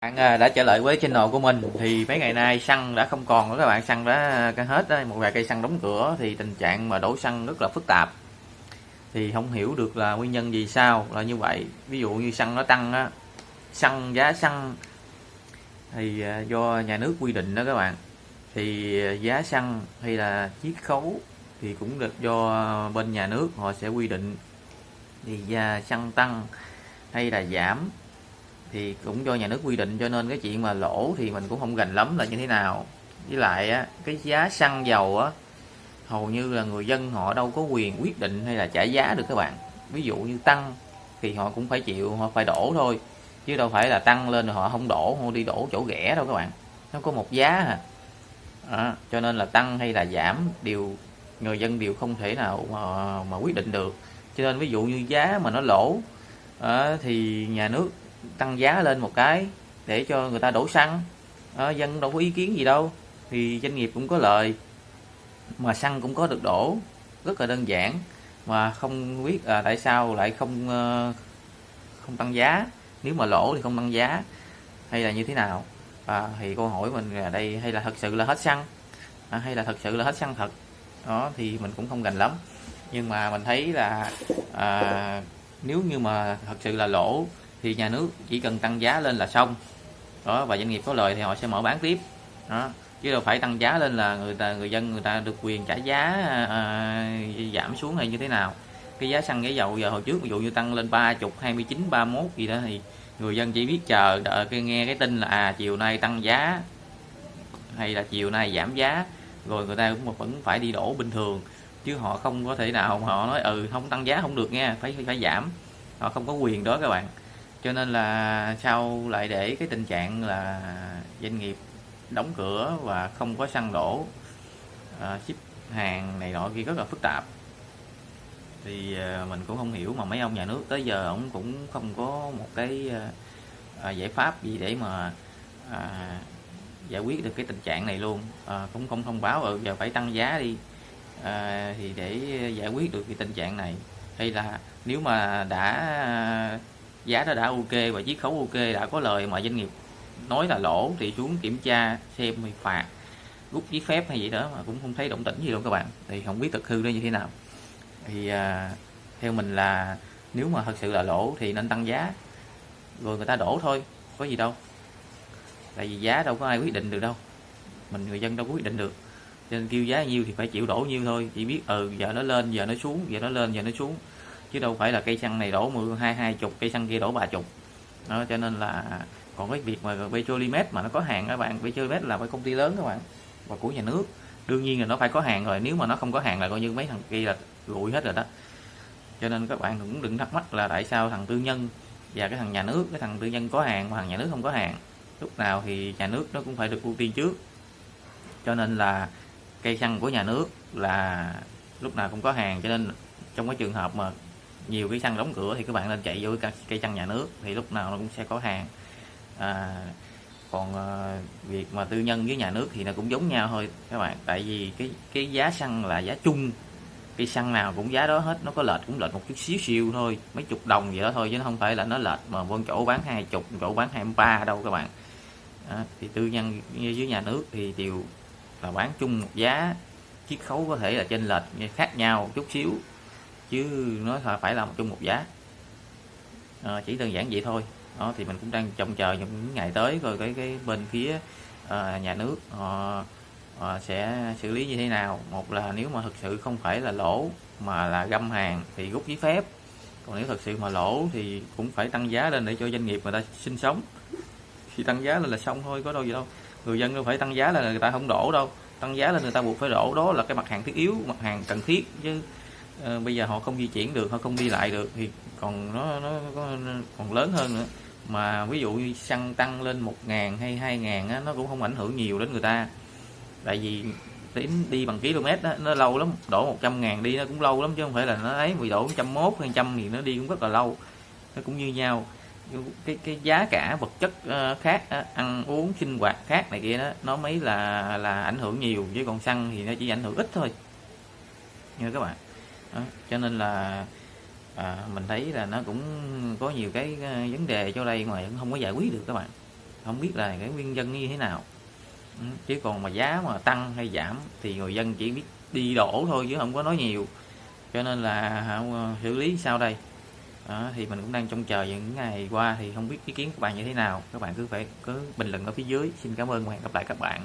bạn à, đã trở lại với channel của mình thì mấy ngày nay xăng đã không còn nữa, các bạn. Xăng đã hết đó. một vài cây xăng đóng cửa thì tình trạng mà đổ xăng rất là phức tạp. Thì không hiểu được là nguyên nhân gì sao là như vậy. Ví dụ như xăng nó tăng á, xăng, giá xăng thì à, do nhà nước quy định đó các bạn. Thì à, giá xăng hay là chiết khấu thì cũng được do bên nhà nước họ sẽ quy định. Thì giá xăng tăng hay là giảm thì cũng do nhà nước quy định cho nên cái chuyện mà lỗ thì mình cũng không gành lắm là như thế nào. Với lại á cái giá xăng dầu á hầu như là người dân họ đâu có quyền quyết định hay là trả giá được các bạn. Ví dụ như tăng thì họ cũng phải chịu họ phải đổ thôi chứ đâu phải là tăng lên rồi họ không đổ họ đi đổ chỗ rẻ đâu các bạn. Nó có một giá à. À, cho nên là tăng hay là giảm đều người dân đều không thể nào mà, mà quyết định được. Cho nên ví dụ như giá mà nó lỗ à, thì nhà nước tăng giá lên một cái để cho người ta đổ xăng. À, dân đâu có ý kiến gì đâu thì doanh nghiệp cũng có lợi mà xăng cũng có được đổ rất là đơn giản. Mà không biết à, tại sao lại không à, không tăng giá. Nếu mà lỗ thì không tăng giá hay là như thế nào? À, thì câu hỏi mình là đây hay là thật sự là hết xăng? À, hay là thật sự là hết xăng thật? Đó thì mình cũng không gành lắm. Nhưng mà mình thấy là à, nếu như mà thật sự là lỗ thì nhà nước chỉ cần tăng giá lên là xong. Đó và doanh nghiệp có lời thì họ sẽ mở bán tiếp. Đó chứ đâu phải tăng giá lên là người ta người dân người ta được quyền trả giá à, à, giảm xuống hay như thế nào. Cái giá xăng giá dầu giờ hồi trước ví dụ như tăng lên ba chục hai mươi chín ba mốt gì đó thì người dân chỉ biết chờ đợi cái nghe cái tin là à chiều nay tăng giá hay là chiều nay giảm giá rồi người ta cũng vẫn phải đi đổ bình thường. Chứ họ không có thể nào họ nói ừ không tăng giá không được nha phải phải giảm. Họ không có quyền đó các bạn cho nên là sau lại để cái tình trạng là doanh nghiệp đóng cửa và không có xăng đổ à, ship hàng này nọ kia rất là phức tạp. Thì ờ, mình cũng không hiểu mà mấy ông nhà nước tới giờ ông cũng không có một cái à, giải pháp gì để mà à, giải quyết được cái tình trạng này luôn. À, cũng không thông báo ở giờ phải tăng giá đi à, thì để giải quyết được cái tình trạng này. Hay là nếu mà đã giá nó đã ok và chiết khấu ok đã có lời. Mà doanh nghiệp nói là lỗ thì xuống kiểm tra xem thì phạt rút giấy phép hay gì đó mà cũng không thấy động tĩnh gì đâu các bạn. Thì không biết thực hư nó như thế nào. Thì à, theo mình là nếu mà thật sự là lỗ thì nên tăng giá. Rồi người ta đổ thôi có gì đâu. Tại vì giá đâu có ai quyết định được đâu. Mình người dân đâu có quyết định được. Cho nên kêu giá nhiêu thì phải chịu đổ nhiêu thôi. Chỉ biết ừ giờ nó lên giờ nó xuống giờ nó lên giờ nó xuống chứ đâu phải là cây xăng này đổ mười, hai hai chục, cây xăng kia đổ ba chục. Đó, cho nên là còn cái việc mà petrolimet mà nó có hàng các bạn petrolimet là phải công ty lớn các bạn, và của nhà nước. Đương nhiên là nó phải có hàng rồi, nếu mà nó không có hàng là coi như mấy thằng kia là rụi hết rồi đó. Cho nên các bạn cũng đừng thắc mắc là tại sao thằng tư nhân và cái thằng nhà nước, cái thằng tư nhân có hàng mà thằng nhà nước không có hàng. Lúc nào thì nhà nước nó cũng phải được ưu tiên trước. Cho nên là cây xăng của nhà nước là lúc nào cũng có hàng, cho nên trong cái trường hợp mà nhiều cái xăng đóng cửa thì các bạn nên chạy vô cây xăng nhà nước thì lúc nào nó cũng sẽ có hàng. À, còn à, việc mà tư nhân với nhà nước thì nó cũng giống nhau thôi các bạn. Tại vì cái cái giá xăng là giá chung cây xăng nào cũng giá đó hết nó có lệch cũng lệch một chút xíu siêu thôi mấy chục đồng vậy đó thôi chứ nó không phải là nó lệch mà bên chỗ bán hai chục chỗ bán hai ba đâu các bạn. À, thì tư nhân với nhà nước thì đều là bán chung một giá chiết khấu có thể là trên lệch khác nhau chút xíu chứ nó phải là một chung một giá. À, chỉ đơn giản vậy thôi. Đó thì mình cũng đang trông chờ những ngày tới rồi cái cái bên phía à, nhà nước họ à, sẽ xử lý như thế nào. Một là nếu mà thực sự không phải là lỗ mà là găm hàng thì rút giấy phép. Còn nếu thật sự mà lỗ thì cũng phải tăng giá lên để cho doanh nghiệp người ta sinh sống. Thì tăng giá lên là xong thôi có đâu gì đâu. Người dân đâu phải tăng giá là người ta không đổ đâu. Tăng giá lên người ta buộc phải đổ. Đó là cái mặt hàng thiết yếu mặt hàng cần thiết chứ uh, bây giờ họ không di chuyển được họ không đi lại được thì còn nó nó còn lớn hơn nữa. Mà ví dụ như xăng tăng lên một ngàn hay hai ngàn á, nó cũng không ảnh hưởng nhiều đến người ta. Tại vì đến đi bằng km đó, nó lâu lắm đổ 100 ngàn đi nó cũng lâu lắm chứ không phải là nó ấy bị đổ 101 hay trăm thì nó đi cũng rất là lâu. Nó cũng như nhau. Cái cái giá cả vật chất ờ, khác ăn uống sinh hoạt khác này kia đó nó mới là là ảnh hưởng nhiều. Chứ còn xăng thì nó chỉ ảnh hưởng ít thôi. Nha các bạn đó. cho nên là à, mình thấy là nó cũng có nhiều cái à, vấn đề cho đây mà vẫn không có giải quyết được các bạn. Không biết là cái nguyên nhân như thế nào. Ừ, chứ còn mà giá mà tăng hay giảm thì người dân chỉ biết đi đổ thôi chứ không có nói nhiều. Cho nên là à, xử lý sao đây? Đó, thì mình cũng đang trông chờ những ngày qua thì không biết ý kiến của bạn như thế nào. Các bạn cứ phải cứ bình luận ở phía dưới. Xin cảm ơn và hẹn gặp lại các bạn.